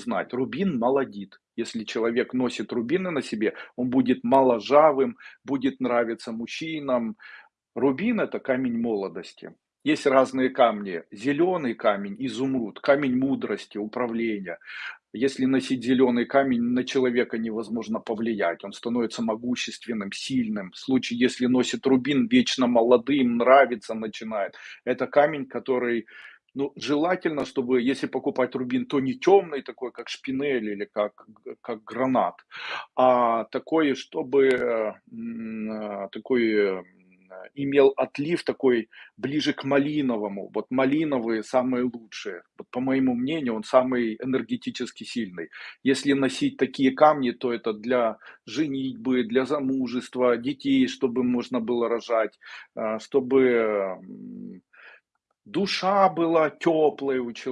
знать, рубин молодит. Если человек носит рубины на себе, он будет моложавым, будет нравиться мужчинам. Рубин- это камень молодости. Есть разные камни: зеленый камень, изумруд, камень мудрости, управления. Если носить зеленый камень, на человека невозможно повлиять, он становится могущественным, сильным. В случае, если носит рубин, вечно молодым, нравиться начинает. Это камень, который, ну, желательно, чтобы, если покупать рубин, то не темный такой, как шпинель или как как гранат, а такой, чтобы, такой, имел отлив такой ближе к малиновому. Вот малиновые самые лучшие. Вот по моему мнению, он самый энергетически сильный. Если носить такие камни, то это для женитьбы, для замужества, детей, чтобы можно было рожать, а, чтобы, душа была теплой у человека.